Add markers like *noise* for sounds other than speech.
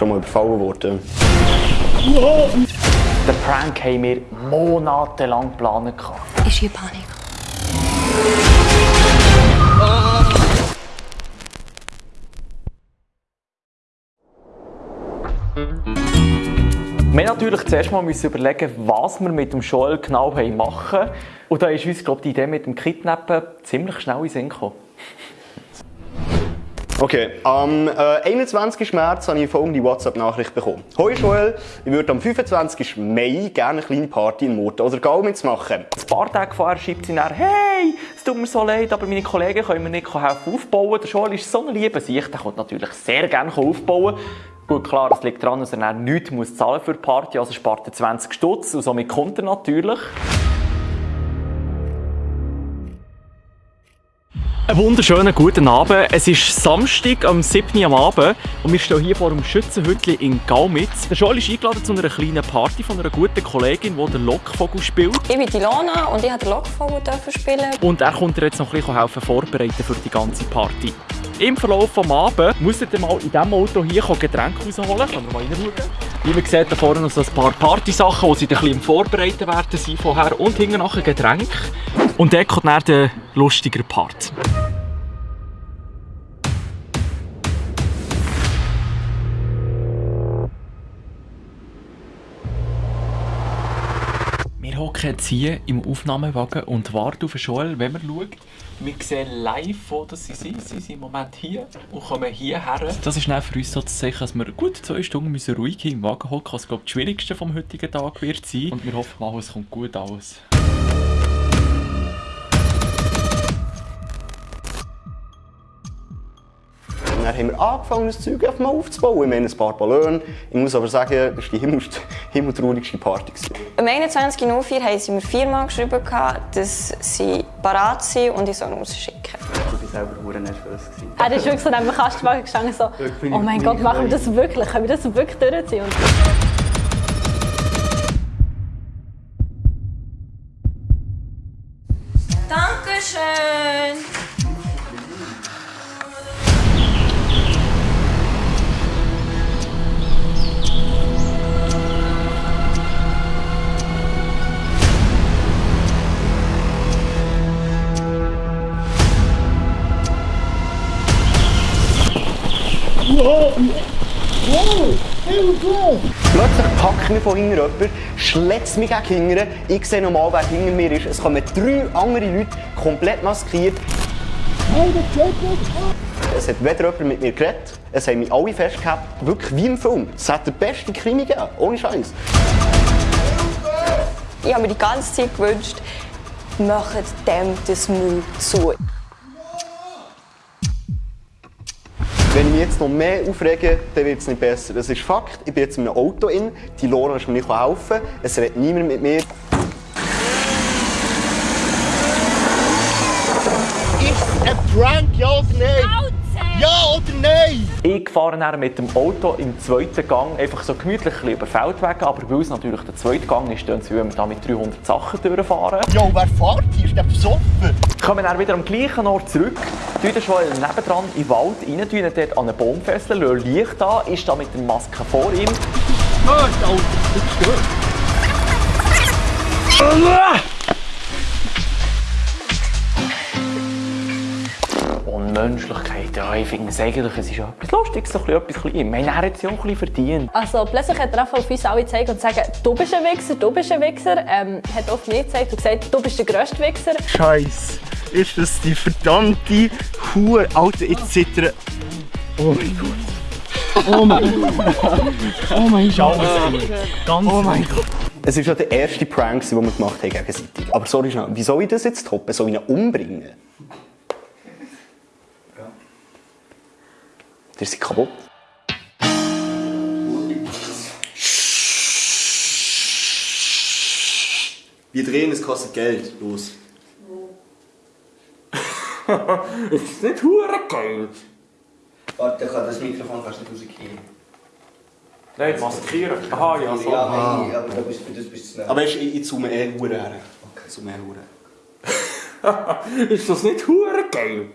schon mal überfallen worden. Den Prank haben wir monatelang geplant. Ist hier Panik? Wir mussten natürlich zuerst mal überlegen, was wir mit dem Joel genau machen wollen. Und da ist uns, glaube die Idee mit dem Kidnappen ziemlich schnell in den Sinn gekommen. Okay, am äh, 21. März habe ich folgende WhatsApp-Nachricht bekommen. Hoi Joel, ich würde am 25. Mai gerne eine kleine Party in Murten oder Gau mitmachen. Ein paar Tage vorher schreibt sie dann, hey, es tut mir so leid, aber meine Kollegen können mir nicht helfen aufbauen. Der Joel ist so ein lieber Sicht, der kommt natürlich sehr gerne aufbauen. Gut, klar, es liegt daran, dass er nichts muss zahlen für die Party, also spart er 20 Stutz und somit kommt er natürlich. Einen wunderschönen guten Abend. Es ist Samstag am 7. am Abend und wir stehen hier vor dem Schützenhütli in Gaumitz. Der Joel ist eingeladen zu einer kleinen Party von einer guten Kollegin, die den Lockvogel spielt. Ich bin Ilona und ich durfte den Lockvogel spielen. Und er kommt dir jetzt noch ein bisschen helfen vorbereiten für die ganze Party. Im Verlauf des Abends muss er mal in diesem Auto hier Getränke rausholen. Können wir mal reinschauen? Wie man sieht, da vorne noch so ein paar Partysachen, die sie ein bisschen vorbereiten werden sind vorher. Und hinten nachher Getränk. Und dann kommt dann der lustigere Part. Wir hocken jetzt hier im Aufnahmewagen und warten auf Joel, wenn man schaut. Wir sehen live, wo sie sind. Sie sind im Moment hier und kommen hierher. Das ist für uns so zu sagen, dass wir gut zwei Stunden müssen ruhig im Wagen hocken, was glaube das Schwierigste vom heutigen Tag wird sein. Und wir hoffen mal, es kommt gut aus. Haben wir angefangen, das Zeug einfach mal aufzubauen. Wir haben ein paar Ballone. Ich muss aber sagen, das war die himmel himmeltraurigste Party. Am 21.04 haben sie mir viermal geschrieben, dass sie bereit sind und ich soll rausschicken. Ich war selber sehr nervös. Er ist wirklich so neben dem Kastenwagen gestanden, so, oh mein Gott, machen wir das wirklich? Können wir das wirklich durchziehen? Dankeschön! Plötzlich packt mich von hinten jemand, schlägt mich gegen hinten. Ich sehe nochmal, wer hinter mir ist. Es kommen drei andere Leute, komplett maskiert. Es hat weder jemand mit mir geredet, es haben mich alle festgehabt, wirklich wie im Film. Es hat der beste Krimi gegeben, ohne Scheiß. Ich habe mir die ganze Zeit gewünscht, macht dem das Mund zu. Mich jetzt noch mehr aufrege, dann wird es nicht besser. Das ist Fakt. Ich bin jetzt in einem Auto in. Die Lora ist mir nicht helfen. Es redet niemand mit mir. Ist ein Prank, ja oder nein? Ja oder nein? Ich fahre dann mit dem Auto im zweiten Gang einfach so gemütlich ein über Feldwege, aber weil es natürlich der zweite Gang ist, wenn wir da mit 300 Sachen durchfahren. Ja, wer fährt hier? Ist der besoffen? Kommen dann wieder am gleichen Ort zurück, tun dann schon nebendran in den Wald rein, ihn dort an einen Baum fesseln, lassen Licht an, ist da mit der Maske vor ihm. Oh, Alter, das ist Unmenschlichkeit, ja, ich finde es eigentlich, es ist ja etwas Lustiges, so ein bisschen, etwas Kleines. Ich meine, er hat es ja auch ein bisschen verdient. Also plötzlich hat er auf uns alle gezeigt und gesagt, du bist ein Wichser, du bist ein Wichser. Ähm, hat auf mich gezeigt und gesagt, du bist der grösste Wichser. Scheiße. Ist das die verdammte Hure? Alter, jetzt zittern. Oh mein Gott. Oh mein Gott. Oh mein Gott. Ganz Oh mein Gott. Es ist ja der erste Prank, den wir gemacht haben gegenseitig. Aber sorry wie soll ich das jetzt toppen? Soll ich ihn umbringen? Der ist kaputt. Wir drehen, es kostet Geld. Los. *laughs* Es ist nicht hure geil. Warte, ich kann das Mikrofon fast nicht rauskriegen. Nein, maskieren. Aha, ja, so. Ja, nein, aber du bist, das bist du schnell. Aber ich, ich zoome eher Hure her. Okay. Zoome eher Hure. *laughs* Ist das nicht hure geil?